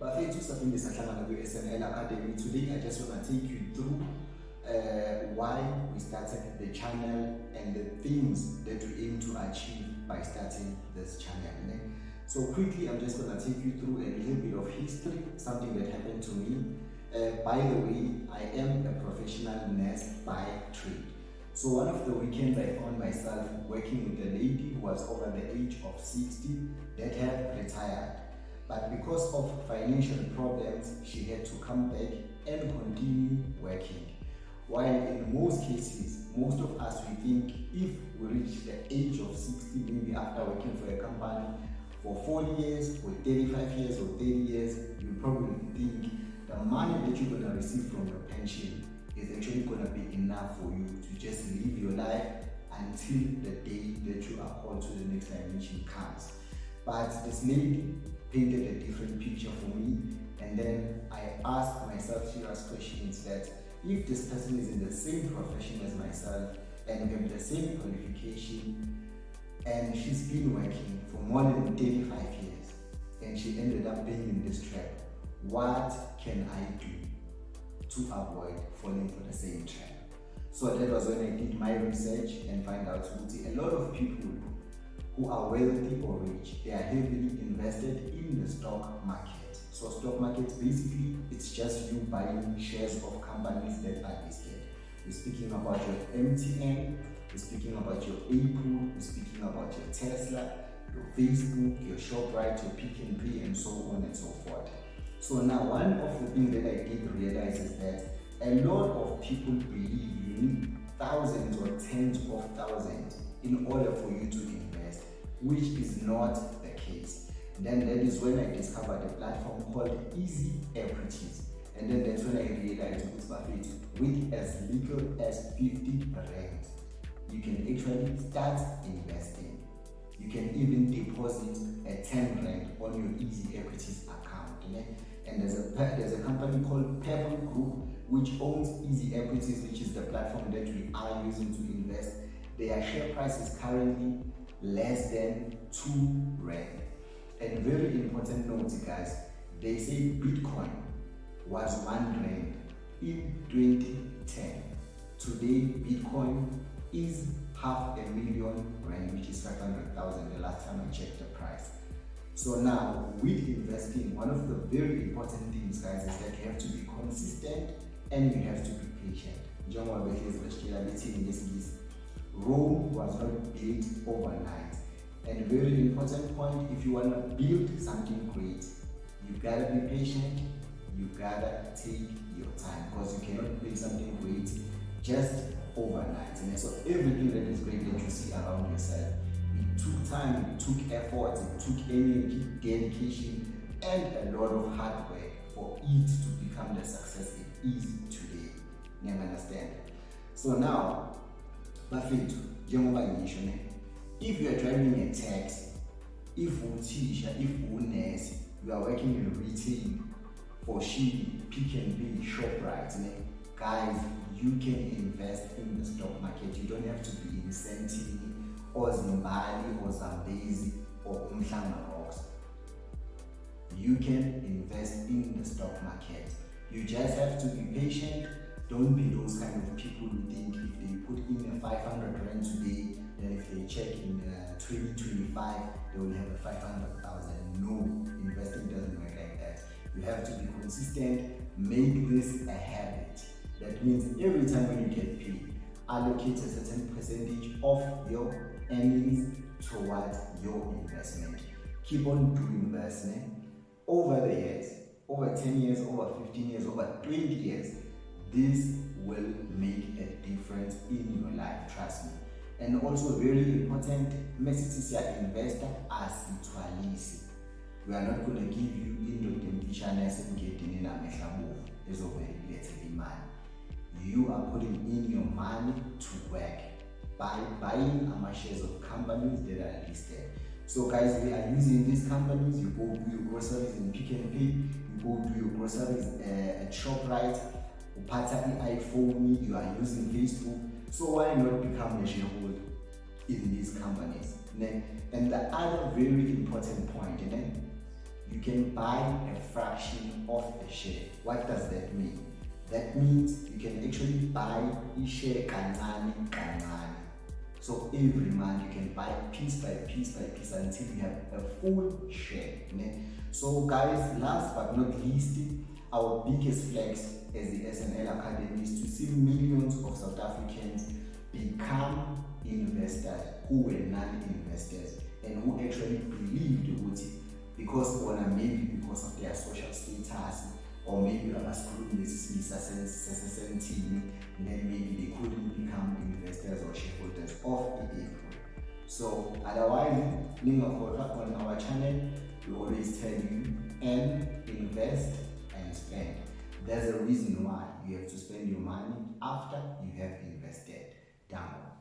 bafethu safinde sahlangana kwi-snl academy today i just want to take you through uh, why we started the channel and the things that we aim to achieve by starting this channel ne? so quickly i'm just going to take you through a little bit of history something that happened to me uh, by the way i am a professional nurse by trade so one of the weekends I found myself working with a lady who was over the age of 60 that had retired. But because of financial problems, she had to come back and continue working. While in most cases, most of us we think if we reach the age of 60, maybe after working for a company for 40 years, or 35 years, or 30 years, you probably think the money that you're to receive from your pension is actually going to be enough for you to just live your life until the day that you are called to the next dimension comes. But this lady painted a different picture for me and then I asked myself serious questions that if this person is in the same profession as myself and we have the same qualification and she's been working for more than 35 years and she ended up being in this trap, what can I do to avoid falling for the same trap. So that was when I did my research and find out a lot of people who are wealthy or rich, they are heavily invested in the stock market. So stock market basically it's just you buying shares of companies that are listed. We're speaking about your MTN, we're speaking about your Apple, we're speaking about your Tesla, your Facebook, your ShopRite, your Pick and and so on and so forth. So now one of the things that I did realize is that a lot of people believe you need thousands or tens of thousands in order for you to which is not the case. Then that is when I discovered a platform called Easy Equities. And then that's when I realized with as little as 50 rand, you can actually start investing. You can even deposit a 10 rand on your Easy Equities account. Okay? and there's a there's a company called Purple Group which owns Easy Equities, which is the platform that we are using to invest. Their share price is currently less than two rand. And very important note, guys, they say Bitcoin was one rand in 2010. Today, Bitcoin is half a million rand, which is 500,000 the last time I checked the price. So now, with investing, one of the very important things, guys, is that you have to be consistent and you have to be patient. Rome was not built overnight. And very important point, if you want to build something great, you gotta be patient, you gotta take your time because you cannot build something great just overnight. And so everything that is great that you see around yourself, it took time, it took effort, it took energy, dedication, and a lot of hard work for it to become the success it is today. You understand? So now, bafethu njengoba ngisho ne if you are driving a taxi if you uthisha if unesi you are working in retail for Shili, Pick and Pay, ShopRite, ne? guys, you can invest in the stock market. You don't have to be in Sentini or Zimbabwe or Zambezi or Umhlanga Rocks. You can invest in the stock market. You just have to be patient. Don't be those 500 rand today, then if they check in uh, 2025, they will have a 500,000. No, investing doesn't work like that. You have to be consistent. Make this a habit. That means every time when you get paid, allocate a certain percentage of your earnings towards your investment. Keep on doing this né? over the years, over 10 years, over 15 years, over 20 years. This will make a difference in your life, trust me. And also very important, message ya investor asithwalisi. We are not going to give you indoda emfishane esemgedini namehla bovu ezovele kulethele imali. You are putting in your money to work by buying our shares of companies that are listed. So guys, we are using these companies. You go do your groceries in Pick and Pay. You go do your groceries uh, at ShopRite. Upata iPhone. You are using Facebook. So why not become a shareholder in these companies? And the other very important point, you can buy a fraction of a share. What does that mean? That means you can actually buy a share kancane kancane. So every month you can buy piece by piece by piece until you have a full share. So guys, last but not least, our biggest flex as the SNL Academy is to see millions of South Africans become investors who were non-investors and who actually believed ukuthi because bona maybe because of their social status or maybe abasikhulumi lesi sasesentini then maybe they couldn't become investors or shareholders of i-apple so otherwise ningakhohlwa on our channel we always tell you and invest spend. There's a reason why you have to spend your money after you have invested. Downward.